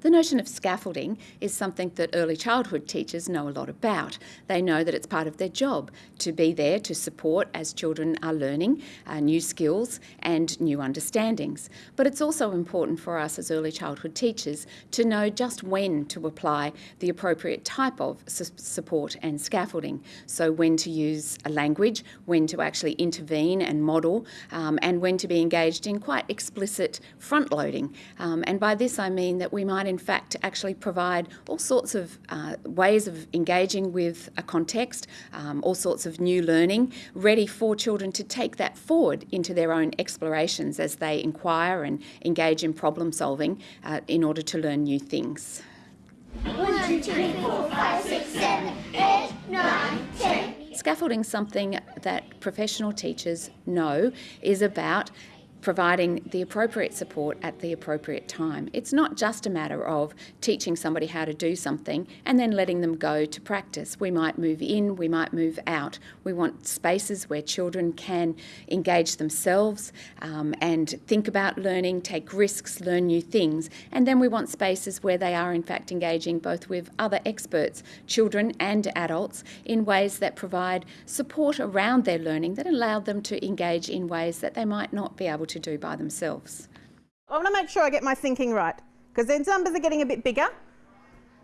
The notion of scaffolding is something that early childhood teachers know a lot about. They know that it's part of their job to be there to support as children are learning uh, new skills and new understandings. But it's also important for us as early childhood teachers to know just when to apply the appropriate type of su support and scaffolding. So when to use a language, when to actually intervene and model, um, and when to be engaged in quite explicit front loading. Um, and by this I mean that we might in fact actually provide all sorts of uh, ways of engaging with a context, um, all sorts of new learning, ready for children to take that forward into their own explorations as they inquire and engage in problem solving uh, in order to learn new things. One, two, three, four, five, six, seven, eight, nine, ten. Scaffolding something that professional teachers know is about providing the appropriate support at the appropriate time. It's not just a matter of teaching somebody how to do something and then letting them go to practice. We might move in, we might move out. We want spaces where children can engage themselves um, and think about learning, take risks, learn new things. And then we want spaces where they are in fact engaging both with other experts, children and adults, in ways that provide support around their learning that allow them to engage in ways that they might not be able to do by themselves. I want to make sure I get my thinking right because these numbers are getting a bit bigger.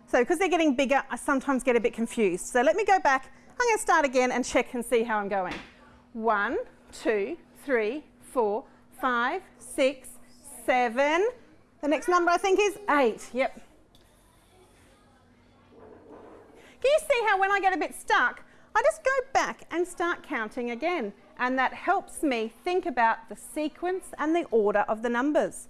So because they're getting bigger, I sometimes get a bit confused. So let me go back. I'm going to start again and check and see how I'm going. One, two, three, four, five, six, seven. The next number I think is eight. Yep. Can you see how when I get a bit stuck, I just go back and start counting again and that helps me think about the sequence and the order of the numbers.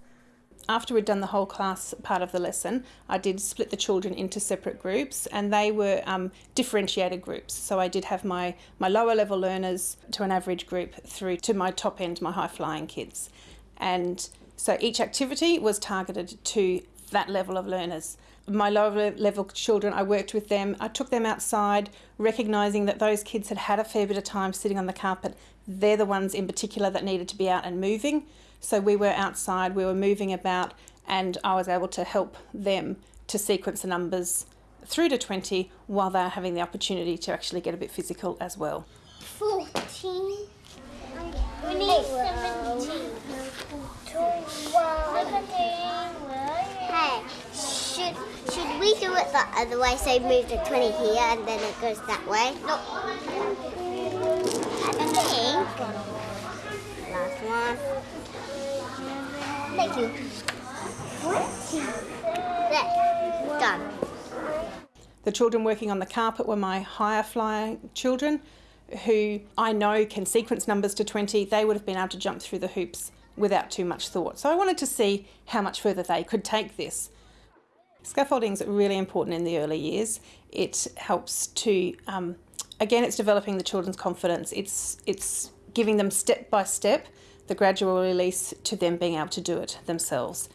After we'd done the whole class part of the lesson, I did split the children into separate groups and they were um, differentiated groups. So I did have my, my lower level learners to an average group through to my top end, my high flying kids. And so each activity was targeted to that level of learners my lower level children, I worked with them. I took them outside, recognising that those kids had had a fair bit of time sitting on the carpet. They're the ones in particular that needed to be out and moving. So we were outside, we were moving about, and I was able to help them to sequence the numbers through to 20 while they're having the opportunity to actually get a bit physical as well. 14. We need 17. 12. Hey, should should we do it the other way? So move the 20 here and then it goes that way? No. I think. Last one. Thank you. 20. There. Done. The children working on the carpet were my higher flying children who I know can sequence numbers to 20. They would have been able to jump through the hoops without too much thought. So I wanted to see how much further they could take this. Scaffolding is really important in the early years. It helps to, um, again, it's developing the children's confidence. It's, it's giving them step by step the gradual release to them being able to do it themselves.